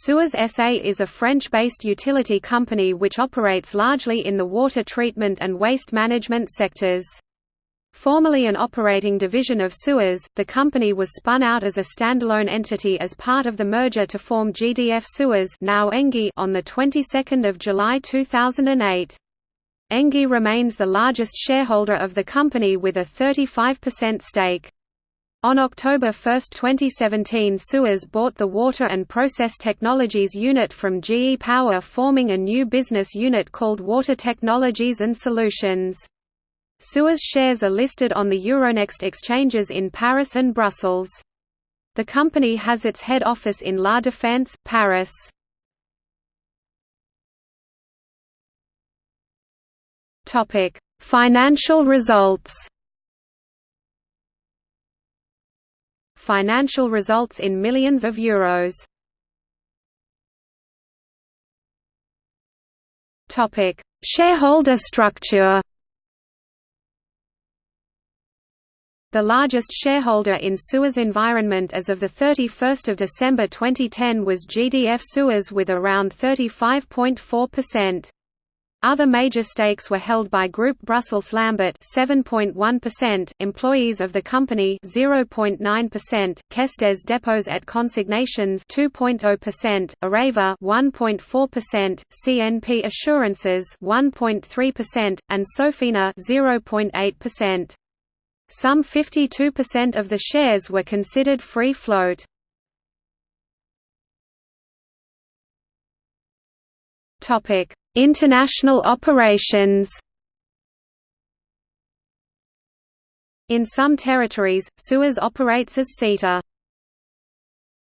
Suez SA is a French-based utility company which operates largely in the water treatment and waste management sectors. Formerly an operating division of Suez, the company was spun out as a standalone entity as part of the merger to form GDF Suez now Engie on the 22nd of July 2008. Engie remains the largest shareholder of the company with a 35% stake. On October 1, 2017 Suez bought the Water and Process Technologies unit from GE Power forming a new business unit called Water Technologies and Solutions. Suez shares are listed on the Euronext exchanges in Paris and Brussels. The company has its head office in La Défense, Paris. Financial results financial results in millions of euros. Topic: Shareholder structure. The largest shareholder in Suez Environment as of 31 December 2010 was GDF Suez with around 35.4%. Other major stakes were held by Group Brussels Lambert 7.1%, employees of the company 0.9%, Caisse des Dépôts et Consignations 2.0%, Areva 1.4%, CNP Assurances 1.3%, and Sofina 0.8%. Some 52% of the shares were considered free float. Topic International operations. In some territories, Suez operates as SITA